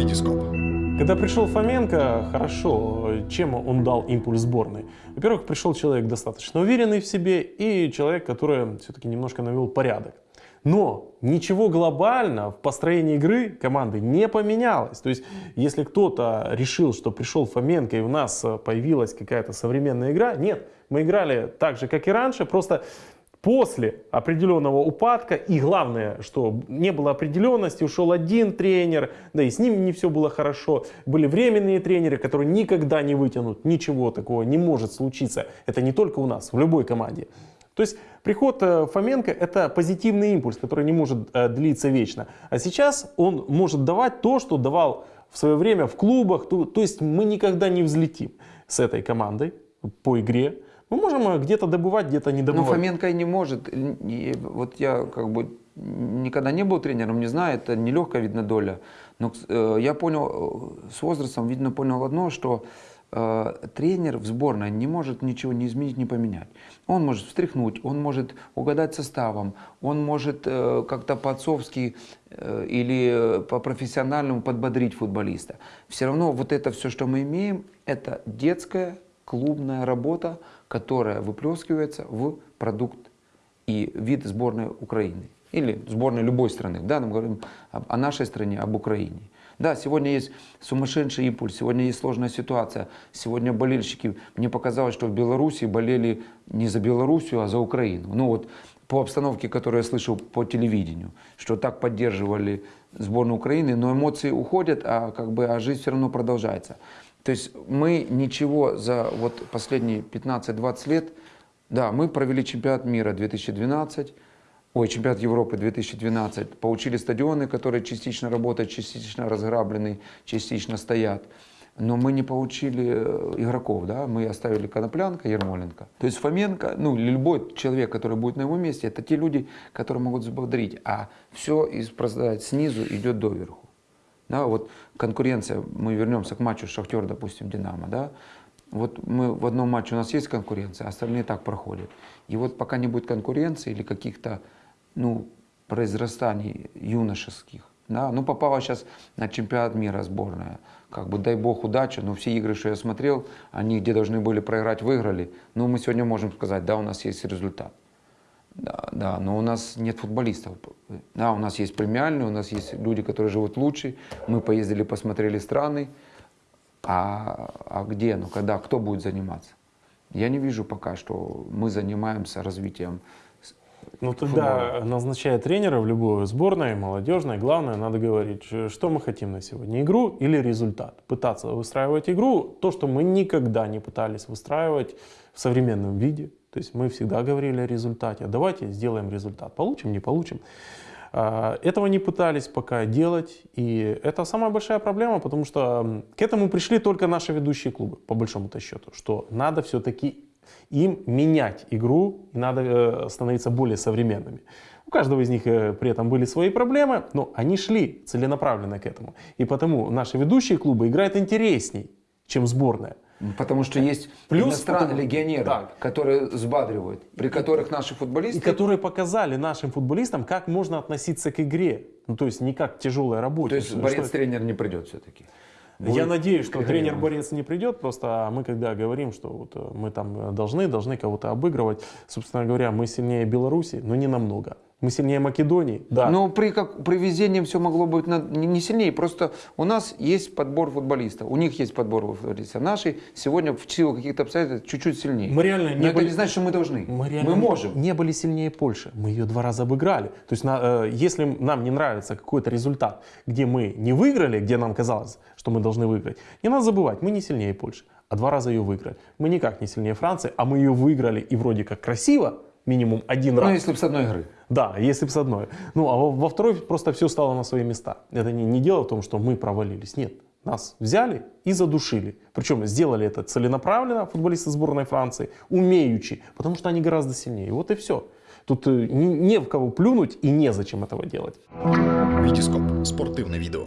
Витископ. Когда пришел Фоменко, хорошо, чем он дал импульс сборной? Во-первых, пришел человек достаточно уверенный в себе и человек, который все-таки немножко навел порядок. Но ничего глобально в построении игры команды не поменялось. То есть, если кто-то решил, что пришел Фоменко и у нас появилась какая-то современная игра, нет, мы играли так же, как и раньше, просто после определенного упадка, и главное, что не было определенности, ушел один тренер, да и с ним не все было хорошо, были временные тренеры, которые никогда не вытянут, ничего такого не может случиться, это не только у нас, в любой команде. То есть приход э, Фоменко это позитивный импульс, который не может э, длиться вечно. А сейчас он может давать то, что давал в свое время в клубах. То, то есть мы никогда не взлетим с этой командой по игре. Мы можем э, где-то добывать, где-то не добывать. Но Фоменко и не может. Вот я как бы никогда не был тренером, не знаю, это нелегкая, видно, доля. Но я понял, с возрастом, видно, понял одно, что Э, тренер в сборной не может ничего не изменить, не поменять. Он может встряхнуть, он может угадать составом, он может э, как-то по-отцовски э, или по-профессиональному подбодрить футболиста. Все равно вот это все, что мы имеем, это детская клубная работа, которая выплескивается в продукт и вид сборной Украины. Или сборной любой страны. Да, мы говорим о нашей стране, об Украине. Да, сегодня есть сумасшедший импульс, сегодня есть сложная ситуация. Сегодня болельщики, мне показалось, что в Беларуси болели не за Белоруссию, а за Украину. Ну вот по обстановке, которую я слышал по телевидению, что так поддерживали сборную Украины, но эмоции уходят, а, как бы, а жизнь все равно продолжается. То есть мы ничего за вот последние 15-20 лет, да, мы провели чемпионат мира 2012, ой, чемпионат Европы 2012, получили стадионы, которые частично работают, частично разграблены, частично стоят. Но мы не получили э, игроков, да, мы оставили Коноплянка, Ермоленко. То есть Фоменко, ну, любой человек, который будет на его месте, это те люди, которые могут взбодрить, а все из, снизу идет доверху. Да, вот конкуренция, мы вернемся к матчу Шахтер, допустим, Динамо, да, вот мы в одном матче у нас есть конкуренция, а остальные так проходят. И вот пока не будет конкуренции или каких-то ну, произрастаний юношеских. Да? Ну, попала сейчас на чемпионат мира сборная. Как бы дай бог удачи, но все игры, что я смотрел, они где должны были проиграть, выиграли. Ну, мы сегодня можем сказать, да, у нас есть результат. Да, да, но у нас нет футболистов. Да, у нас есть премиальные, у нас есть люди, которые живут лучше. Мы поездили, посмотрели страны. А, а где, ну когда, кто будет заниматься? Я не вижу пока, что мы занимаемся развитием ну тогда, назначая тренера в любой сборной, молодежной, главное, надо говорить, что мы хотим на сегодня, игру или результат. Пытаться выстраивать игру, то, что мы никогда не пытались выстраивать в современном виде. То есть мы всегда говорили о результате. Давайте сделаем результат. Получим, не получим. А, этого не пытались пока делать, и это самая большая проблема, потому что к этому пришли только наши ведущие клубы, по большому-то счету, что надо все-таки им менять игру, и надо э, становиться более современными. У каждого из них э, при этом были свои проблемы, но они шли целенаправленно к этому. И потому наши ведущие клубы играют интересней, чем сборная. Потому что есть Плюс иностранные потому, легионеры, да. которые взбадривают, при которых наши футболисты... И которые показали нашим футболистам, как можно относиться к игре. Ну, то есть не как к тяжелой работе. То есть борец-тренер не придет все-таки? Будет Я надеюсь, что тренер-борец не придет, просто мы когда говорим, что вот э, мы там должны, должны кого-то обыгрывать, собственно говоря, мы сильнее Беларуси, но не намного. Мы сильнее Македонии, да. Но при, как, при везении все могло быть на, не, не сильнее. Просто у нас есть подбор футболистов. У них есть подбор футболистов. Наши сегодня в силу каких-то обстоятельств чуть-чуть сильнее. Мы реально не Но были, это не значит, что мы должны. Мы, реально мы можем. Не были сильнее Польши. Мы ее два раза обыграли. То есть на, э, если нам не нравится какой-то результат, где мы не выиграли, где нам казалось, что мы должны выиграть, не надо забывать, мы не сильнее Польши. А два раза ее выиграли. Мы никак не сильнее Франции, а мы ее выиграли и вроде как красиво, минимум один ну, раз. Ну, если бы с одной игры. Да, если бы с одной. Ну, а во, во второй просто все стало на свои места. Это не, не дело в том, что мы провалились. Нет, нас взяли и задушили. Причем сделали это целенаправленно, футболисты сборной Франции, умеючи, потому что они гораздо сильнее. Вот и все. Тут э, не, не в кого плюнуть и незачем этого делать. Витископ. Спортивное видео.